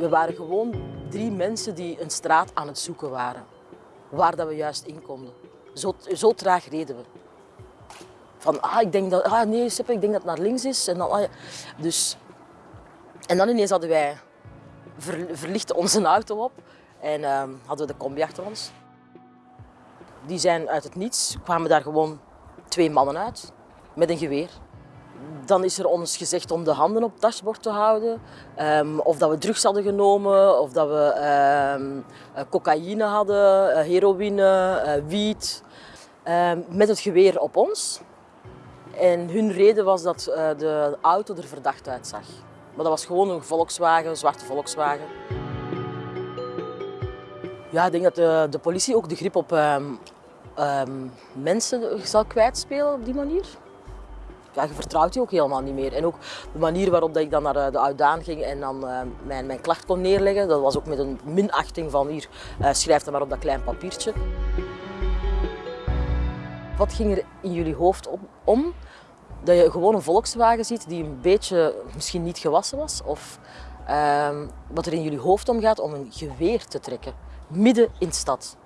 We waren gewoon drie mensen die een straat aan het zoeken waren. Waar dat we juist in konden. Zo, zo traag reden we. Van, ah, ik denk dat, ah nee, ik denk dat het naar links is. En dan, ah, dus, en dan ineens hadden wij, ver, verlichten onze auto op en ehm, hadden we de combi achter ons. Die zijn uit het niets, kwamen daar gewoon twee mannen uit met een geweer. Dan is er ons gezegd om de handen op het dashboard te houden. Ehm, of dat we drugs hadden genomen, of dat we ehm, eh, cocaïne hadden, eh, heroïne, eh, wiet. Ehm, met het geweer op ons. En hun reden was dat de auto er verdacht uitzag. Maar dat was gewoon een Volkswagen, een zwarte Volkswagen. Ja, ik denk dat de, de politie ook de grip op mensen zal kwijtspelen op die manier. Ja, je vertrouwt die ook helemaal niet meer. En ook de manier waarop dat ik dan naar de, de Oudaan ging en dan eh, mijn, mijn klacht kon neerleggen, dat was ook met een minachting van hier, eh, schrijf het maar op dat klein papiertje. Wat ging er in jullie hoofd om, om dat je gewoon een Volkswagen ziet die een beetje misschien niet gewassen was? Of ehm, wat er in jullie hoofd omgaat om een geweer te trekken, midden in de stad.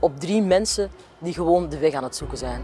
Op drie mensen die gewoon de weg aan het zoeken zijn.